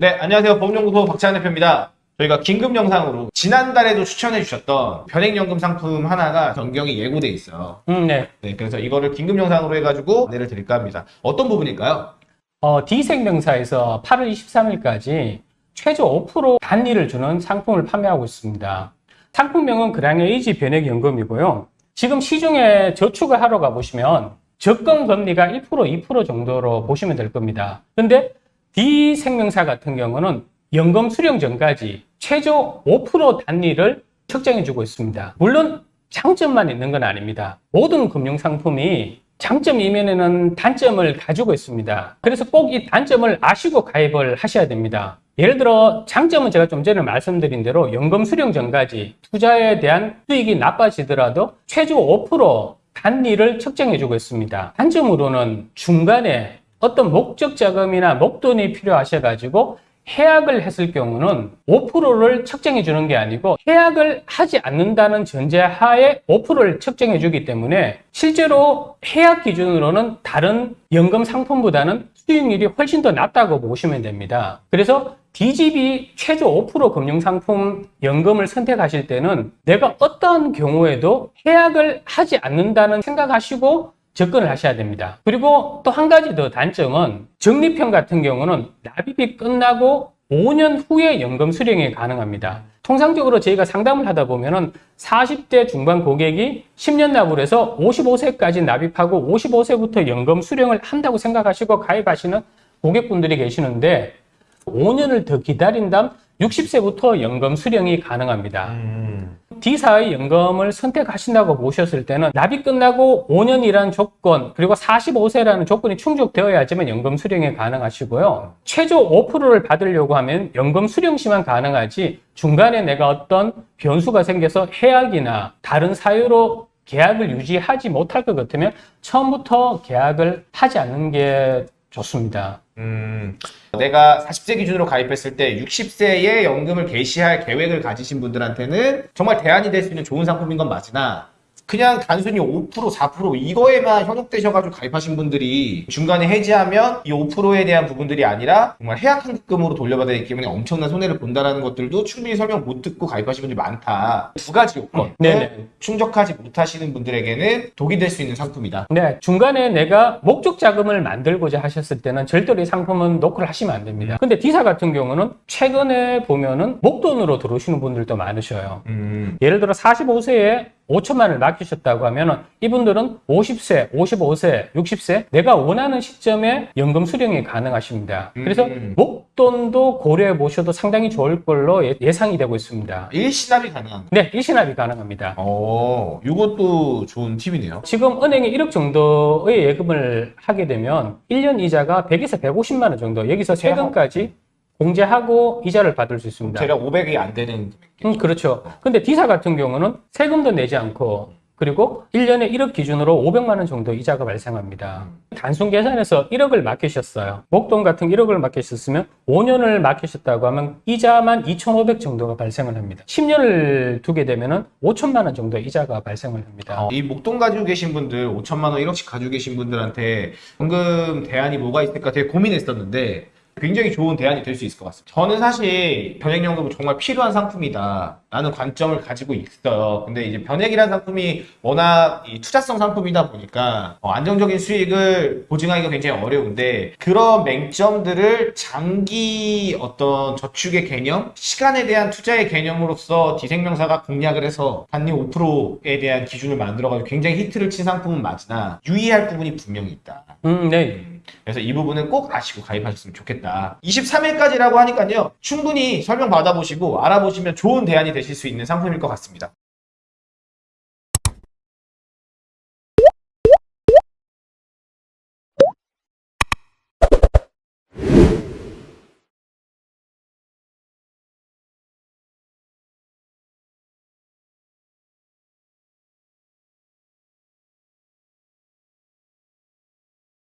네, 안녕하세요. 법연구소 박찬 대표입니다. 저희가 긴급 영상으로 지난달에도 추천해 주셨던 변액연금 상품 하나가 변경이 예고돼 있어요. 음, 네. 네, 그래서 이거를 긴급 영상으로 해가지고 안내를 드릴까 합니다. 어떤 부분일까요? 어, D생명사에서 8월 23일까지 최저 5% 단리를 주는 상품을 판매하고 있습니다. 상품명은 그랑에이지 변액연금이고요. 지금 시중에 저축을 하러 가보시면 적금 금리가 1% 2% 정도로 보시면 될 겁니다. 근데 D생명사 같은 경우는 연금 수령 전까지 최저 5% 단리를 책정해주고 있습니다. 물론 장점만 있는 건 아닙니다. 모든 금융상품이 장점 이면에는 단점을 가지고 있습니다. 그래서 꼭 이 단점을 아시고 가입을 하셔야 됩니다. 예를 들어 장점은 제가 좀 전에 말씀드린 대로 연금 수령 전까지 투자에 대한 수익이 나빠지더라도 최저 5% 단리를 책정해주고 있습니다. 단점으로는 중간에 어떤 목적 자금이나 목돈이 필요하셔가지고 해약을 했을 경우는 5%를 책정해 주는 게 아니고 해약을 하지 않는다는 전제하에 5%를 책정해 주기 때문에 실제로 해약 기준으로는 다른 연금 상품보다는 수익률이 훨씬 더 낮다고 보시면 됩니다. 그래서 DGB 최저 5% 금융상품 연금을 선택하실 때는 내가 어떠한 경우에도 해약을 하지 않는다는 생각하시고 접근을 하셔야 됩니다. 그리고 또 한 가지 더 단점은 적립형 같은 경우는 납입이 끝나고 5년 후에 연금 수령이 가능합니다. 통상적으로 저희가 상담을 하다 보면 은 40대 중반 고객이 10년 납을 해서 55세까지 납입하고 55세부터 연금 수령을 한다고 생각하시고 가입하시는 고객분들이 계시는데 5년을 더 기다린 다음 60세부터 연금 수령이 가능합니다. D사의 연금을 선택하신다고 보셨을 때는 납입 끝나고 5년이라는 조건 그리고 45세라는 조건이 충족되어야지만 연금 수령이 가능하시고요. 최저 5%를 받으려고 하면 연금 수령 시만 가능하지 중간에 내가 어떤 변수가 생겨서 해약이나 다른 사유로 계약을 유지하지 못할 것 같으면 처음부터 계약을 하지 않는 게 좋습니다. 음, 내가 40세 기준으로 가입했을 때 60세에 연금을 개시할 계획을 가지신 분들한테는 정말 대안이 될 수 있는 좋은 상품인 건 맞으나 그냥 단순히 5% 4% 이거에만 현혹되셔가지고 가입하신 분들이 중간에 해지하면 이 5%에 대한 부분들이 아니라 정말 해약 환급금으로 돌려받아야 되기 때문에 엄청난 손해를 본다라는 것들도 충분히 설명 못 듣고 가입하신 분들이 많다. 두 가지 요건. 네네. 충족하지 못하시는 분들에게는 독이 될 수 있는 상품이다. 네, 중간에 내가 목적 자금을 만들고자 하셨을 때는 절대로 이 상품은 노크를 하시면 안 됩니다. 근데 D사 같은 경우는 최근에 보면은 목돈으로 들어오시는 분들도 많으셔요. 음. 예를 들어 45세에 5천만을 맡기셨다고 하면은 이분들은 50세, 55세, 60세 내가 원하는 시점에 연금 수령이 가능하십니다. 그래서 음. 목돈도 고려해 보셔도 상당히 좋을 걸로 예- 예상이 되고 있습니다. 일시납이 가능한 네, 일시납이 가능합니다. 어, 이것도 좋은 팁이네요. 지금 은행에 1억 정도의 예금을 하게 되면 1년 이자가 100에서 150만 원 정도 여기서 세금까지 공제하고 이자를 받을 수 있습니다. 대략 500이 안 되는 음, 그렇죠. 근데 D사 같은 경우는 세금도 내지 않고 그리고 1년에 1억 기준으로 500만 원 정도 이자가 발생합니다. 단순 계산해서 1억을 맡기셨어요. 목돈 같은 1억을 맡기셨으면 5년을 맡기셨다고 하면 이자만 2,500 정도가 발생을 합니다. 10년을 두게 되면 은 5천만 원 정도 이자가 발생을 합니다. 이 목돈 가지고 계신 분들 5천만 원 1억씩 가지고 계신 분들한테 현금 대안이 뭐가 있을까 되게 고민했었는데 굉장히 좋은 대안이 될 수 있을 것 같습니다. 저는 사실 변액연금은 정말 필요한 상품이다 라는 관점을 가지고 있어요. 근데 이제 변액이라는 상품이 워낙 이 투자성 상품이다 보니까 어, 안정적인 수익을 보증하기가 굉장히 어려운데 그런 맹점들을 장기 어떤 저축의 개념, 시간에 대한 투자의 개념으로서 D생명사가 공략을 해서 단리 5%에 대한 기준을 만들어가지고 굉장히 히트를 친 상품은 맞으나 유의할 부분이 분명히 있다. 음, 네. 그래서 이 부분은 꼭 아시고 가입하셨으면 좋겠다. 23일까지라고 하니까요. 충분히 설명 받아보시고 알아보시면 좋은 대안이 되실 수 있는 상품일 것 같습니다.